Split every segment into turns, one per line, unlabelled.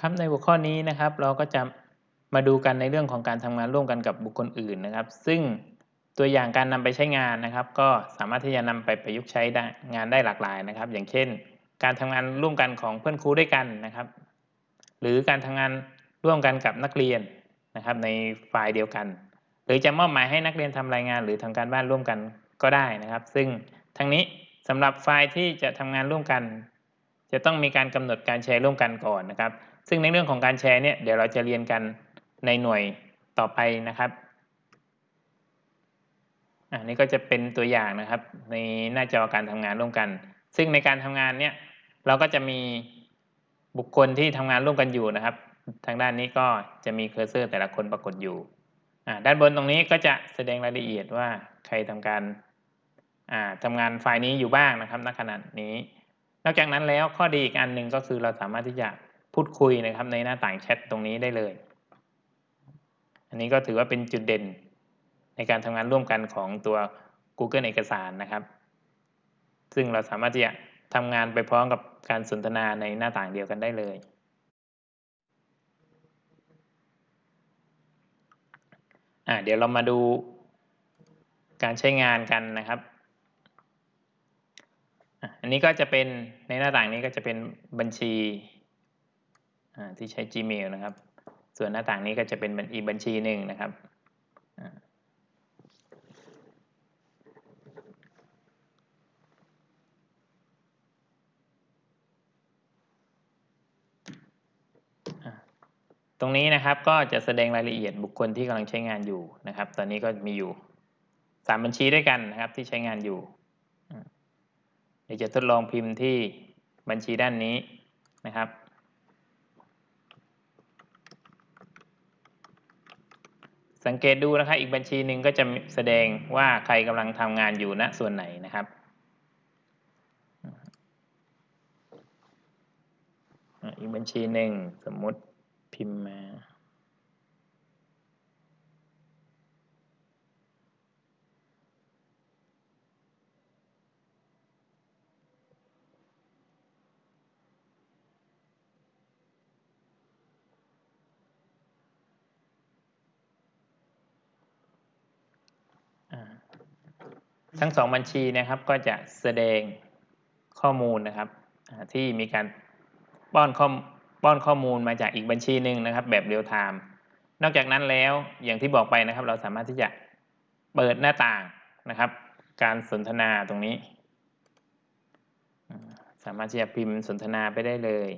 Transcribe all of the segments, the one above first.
ครับในหัวข้อนี้นะครับ เราก็จะมาดูกันในเรื่องของการทำงานร่วมกันกับบุคคลอื่นนะครับ ซึ่งตัวอย่างการนำไปใช้งานนะครับ ก็สามารถที่จะนำไปประยุกต์ใช้งานได้หลากหลายนะครับ อย่างเช่น การทำงานร่วมกันของเพื่อนครูด้วยกันนะครับ หรือการทำงานร่วมกันกับนักเรียนนะครับ ในไฟล์เดียวกัน หรือจะมอบหมายให้นักเรียนทำรายงาน หรือทำการบ้านร่วมกันก็ได้นะครับ ซึ่งทั้งนี้สำหรับไฟล์ที่จะทำงานร่วมกัน จะต้องมีการกำหนดการแชร์ร่วมกันก่อนนะครับ ซึ่งในเรื่องของการแชร์เนี่ยเดี๋ยวเราจะเรียนกันในหน่วยต่อไปนะครับอันนี้ก็จะเป็นตัวอย่างนะครับ ในหน้าจอการทำงานร่วมกัน ซึ่งในการทำงานเนี่ยเราก็จะมีบุคคลที่ทำงานร่วมกันอยู่นะครับ ทางด้านนี้ก็จะมีเคอร์เซอร์แต่ละคนปรากฏอยู่ด้านบนตรงนี้ก็จะแสดงรายละเอียดว่าใครทำการทำงานไฟล์นี้อยู่บ้างนะครับณขณะนี้ นอกจากนั้นแล้วข้อดีอีกอันหนึ่งก็คือเราสามารถที่จะ พูดคุยนะครับในหน้าต่างแชทตรงนี้ได้เลย อันนี้ก็ถือว่าเป็นจุดเด่นในการทำงานร่วมกันของตัว Google เอกสารนะครับ ซึ่งเราสามารถที่จะทำงานไปพร้อมกับการสนทนาในหน้าต่างเดียวกันได้เลย เดี๋ยวเรามาดูการใช้งานกันนะครับอันนี้ก็จะเป็นในหน้าต่างนี้ก็จะเป็นบัญชี ที่ใช้ Gmail นะครับ ส่วนหน้าต่างนี้ก็จะเป็นอีกบัญชีหนึ่งนะครับตรงนี้นะครับก็จะแสดงรายละเอียดบุคคลที่กำลังใช้งานอยู่นะครับ ตอนนี้ก็มีอยู่สามบัญชีด้วยกันนะครับที่ใช้งานอยู่เดี๋ยวจะทดลองพิมพ์ที่บัญชีด้านนี้นะครับ สังเกตดูนะครับอีกบัญชีหนึ่งก็จะแสดงว่าใครกำลังทำงานอยู่ณส่วนไหนนะครับอีกบัญชีหนึ่งสมมติพิมพ์มา ทั้งสองบัญชีนะครับก็จะแสดงข้อมูลนะครับที่มีการป้อนข้อป้อนข้อมูลมาจากอีกบัญชีหนึ่งนะครับ แบบเรียลไทม์นอกจากนั้นแล้วอย่างที่บอกไปนะครับ เราสามารถที่จะเปิดหน้าต่างนะครับ การสนทนาตรงนี้ สามารถที่จะพิมพ์สนทนาไปได้เลย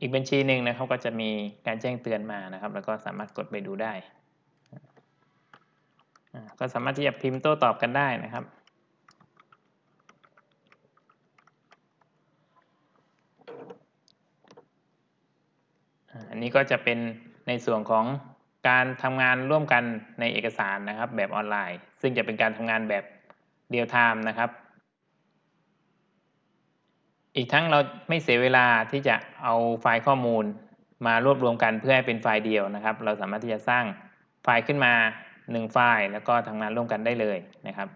อีกบัญชีหนึ่งนะครับก็จะมีการแจ้งเตือนมานะครับ แล้วก็สามารถกดไปดูได้ ก็สามารถที่จะพิมพ์โต้ตอบกันได้นะครับอันนี้ก็จะเป็นในส่วนของการทำงานร่วมกันในเอกสารนะครับ แบบออนไลน์ ซึ่งจะเป็นการทำงานแบบเรียลไทม์นะครับ อีกทั้งเราไม่เสียเวลาที่จะเอาไฟล์ข้อมูลมารวบรวมกันเพื่อให้เป็นไฟล์เดียวนะครับ เราสามารถที่จะสร้างไฟล์ขึ้นมา 1 ไฟล์ แล้วก็ทำงานร่วมกันได้เลยนะครับ